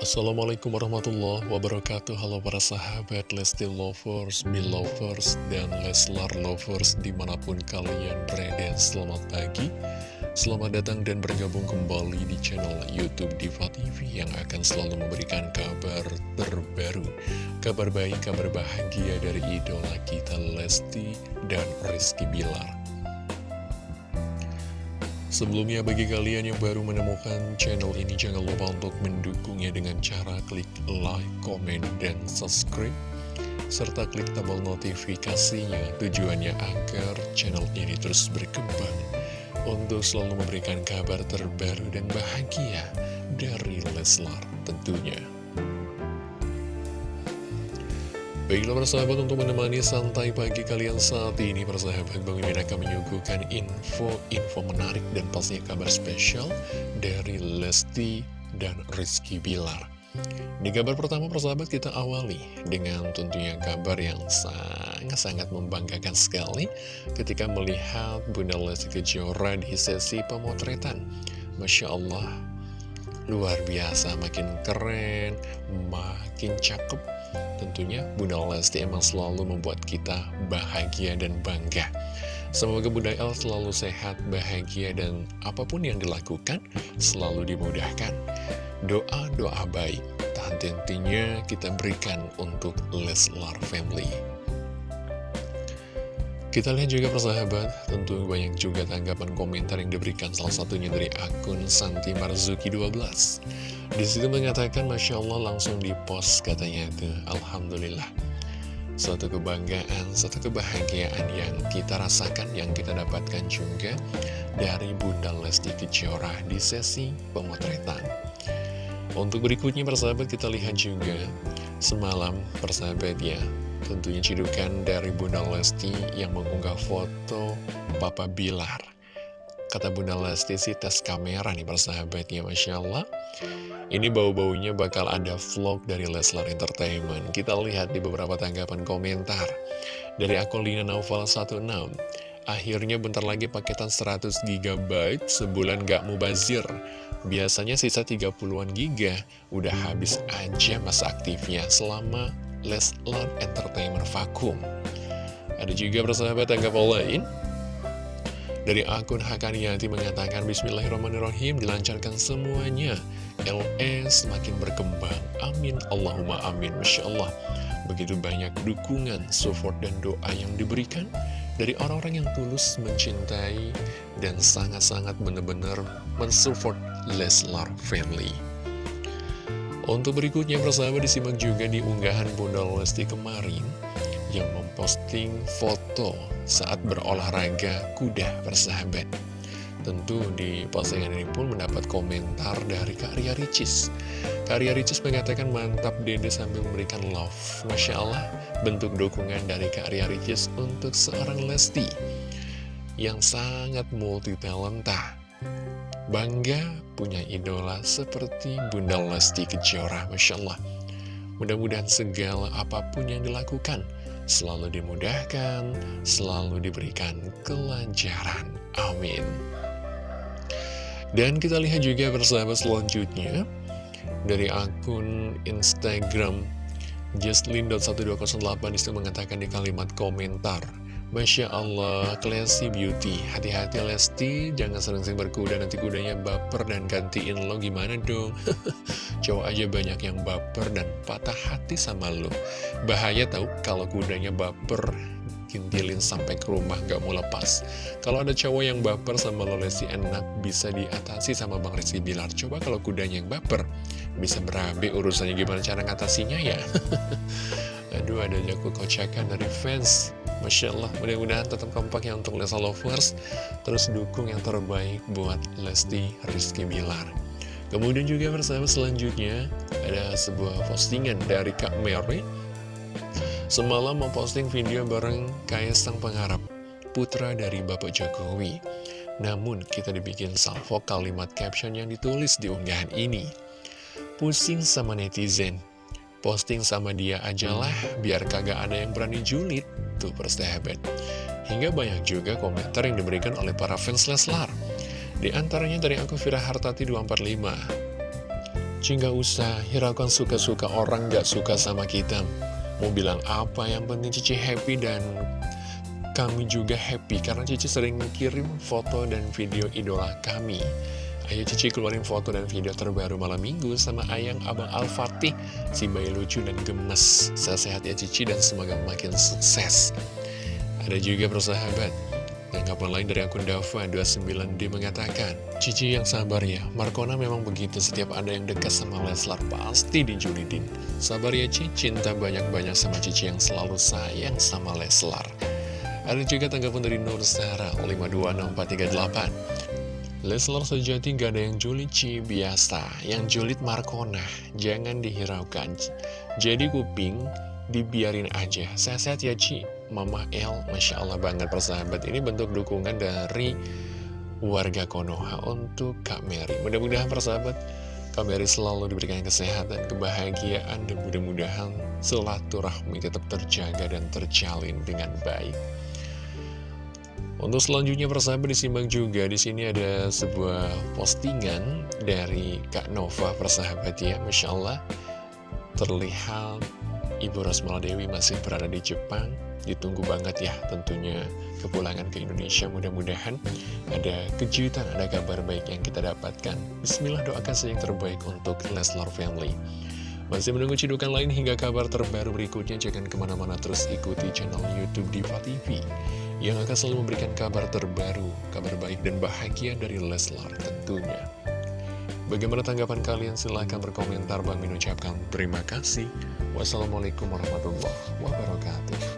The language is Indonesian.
Assalamualaikum warahmatullahi wabarakatuh. Halo para sahabat Lesti Lovers, Belovers, dan Leslar Lovers di mana pun kalian berada. Selamat pagi, selamat datang dan bergabung kembali di channel Youtube Diva TV Yang akan selalu memberikan kabar terbaru. Kabar baik, kabar bahagia dari idola kita Lesti dan Rizky Bilar Sebelumnya bagi kalian yang baru menemukan channel ini jangan lupa untuk mendukungnya dengan cara klik like, komen, dan subscribe serta klik tombol notifikasinya tujuannya agar channel ini terus berkembang untuk selalu memberikan kabar terbaru dan bahagia dari Leslar tentunya. Baiklah persahabat untuk menemani santai pagi kalian saat ini persahabat. Bang Mimin akan menyuguhkan info-info menarik dan pastinya kabar spesial dari Lesti dan Rizky Bilar. Di kabar pertama persahabat kita awali dengan tentunya kabar yang sangat-sangat membanggakan sekali Ketika melihat Bunda Lesti Kejora di sesi pemotretan. Masya Allah luar biasa. Makin keren, makin cakep Tentunya Bunda Lesti emang selalu membuat kita bahagia dan bangga. Semoga Bunda El selalu sehat, bahagia, dan apa pun yang dilakukan selalu dimudahkan. Doa-doa baik, tak henti-hentinya kita berikan untuk Leslar Family. Kita lihat juga persahabat, tentu banyak juga tanggapan komentar yang diberikan salah satunya dari akun Santi Marzuki 12. Di situ mengatakan, Masya Allah langsung di post katanya itu, Alhamdulillah. Suatu kebanggaan, suatu kebahagiaan yang kita rasakan, yang kita dapatkan juga dari Bunda Lesti Kejora di sesi pemotretan. Untuk berikutnya persahabat kita lihat juga, semalam persahabat ya, Tentunya cidukan dari Bunda Lesti yang mengunggah foto Papa Bilar. Kata Bunda Lesti sih tes kamera nih persahabatnya, Masya Allah. Ini bau-baunya bakal ada vlog dari Leslar Entertainment. Kita lihat di beberapa tanggapan komentar. Dari akun Lina Naufal 16. Akhirnya bentar lagi paketan 100 GB sebulan gak mubazir. Biasanya sisa 30-an giga, udah habis aja masa aktifnya selama Leslar Entertainment vakum. Ada juga persahabat tanggapan lain. Dari akun Hakaniati mengatakan Bismillahirrahmanirrahim dilancarkan semuanya. LS semakin berkembang. Amin. Allahumma amin. Masya Allah. Begitu banyak dukungan, support dan doa yang diberikan Dari orang-orang yang tulus mencintai Dan sangat-sangat benar-benar mensupport Leslar Family untuk berikutnya persahabat disimak juga di unggahan Bunda Lesti kemarin yang memposting foto saat berolahraga kuda persahabat. Tentu di postingan ini pun mendapat komentar dari Kak Ria Ricis. Kak Ria Ricis mengatakan mantap dede sambil memberikan love. Masya Allah, bentuk dukungan dari Kak Ria Ricis untuk seorang Lesti yang sangat multi talenta. Bangga punya idola seperti Bunda Lesti Kejora, Masya Allah. Mudah-mudahan segala apa pun yang dilakukan selalu dimudahkan, selalu diberikan kelancaran. Amin. Dan kita lihat juga bersama selanjutnya dari akun Instagram Justlin.1208 di situ mengatakan di kalimat komentar Masya Allah, classy beauty. Hati-hati Lesti, jangan sering-sering berkuda. Nanti kudanya baper dan gantiin lo. Gimana dong? Cowok aja banyak yang baper dan patah hati sama lo. Bahaya tau kalau kudanya baper Kintilin sampai ke rumah gak mau lepas. Kalau ada cowok yang baper sama lo Lesti enak. Bisa diatasi sama Bang Rizky Bilar. Coba kalau kudanya yang baper Bisa berabe urusannya. Gimana cara ngatasinya ya? Aduh ada jago kocakan dari fans Masya Allah, mudah-mudahan tetap kompak ya untuk Lesa Lovers. Terus dukung yang terbaik buat Lesti Rizky Bilar. Kemudian juga bersama selanjutnya Ada sebuah postingan dari Kak Mary. Semalam memposting video bareng Kaisang Pengharap Putra dari Bapak Jokowi. Namun kita dibikin salvo kalimat caption yang ditulis di unggahan ini. Pusing sama netizen. Posting sama dia ajalah biar kagak ada yang berani julid Tuh persahabat Hingga banyak juga komentar yang diberikan oleh para fans Leslar. Di antaranya dari aku Fira Hartati 245 Cici nggak usah hiraukan suka-suka orang nggak suka sama kita. Mau bilang apa yang penting Cici happy dan kami juga happy Karena Cici sering kirim foto dan video idola kami Ayo Cici keluarin foto dan video terbaru malam minggu sama Ayang Abang Al-Fatih Si bayi lucu dan gemes Sehat-sehat ya Cici dan semoga makin sukses Ada juga persahabat Tanggapan lain dari akun Dava29D mengatakan, Cici yang sabar ya, Markona memang begitu setiap ada yang dekat sama Leslar pasti dijulitin. Sabar ya Cici, cinta banyak-banyak sama Cici yang selalu sayang sama Leslar. Ada juga tanggapan dari Nur Sarah 526438. Leslar sejati gak ada yang julid Ci, biasa. Yang julid Markona, jangan dihiraukan. Jadi kuping, dibiarin aja. Sehat-sehat ya Ci. Mama El, Masya Allah banget persahabat Ini bentuk dukungan dari warga Konoha untuk Kak Mary Mudah-mudahan persahabat Kak Mary selalu diberikan kesehatan, kebahagiaan Dan mudah-mudahan silaturahmi tetap terjaga dan terjalin dengan baik untuk selanjutnya persahabat disimak juga. Di sini ada sebuah postingan dari Kak Nova persahabat ya. Masya Allah terlihat Ibu Rosmala Dewi masih berada di Jepang. Ditunggu banget ya tentunya kepulangan ke Indonesia. Mudah-mudahan ada kejutan, ada kabar baik yang kita dapatkan. Bismillah doakan saja yang terbaik untuk Leslar Family. Masih menunggu cidukan lain hingga kabar terbaru berikutnya. Jangan ke mana-mana terus ikuti channel Youtube Diva TV Yang akan selalu memberikan kabar terbaru, kabar baik dan bahagia dari Leslar tentunya Bagaimana tanggapan kalian? Silahkan berkomentar. Bang Min ucapkan terima kasih. Wassalamualaikum warahmatullahi wabarakatuh.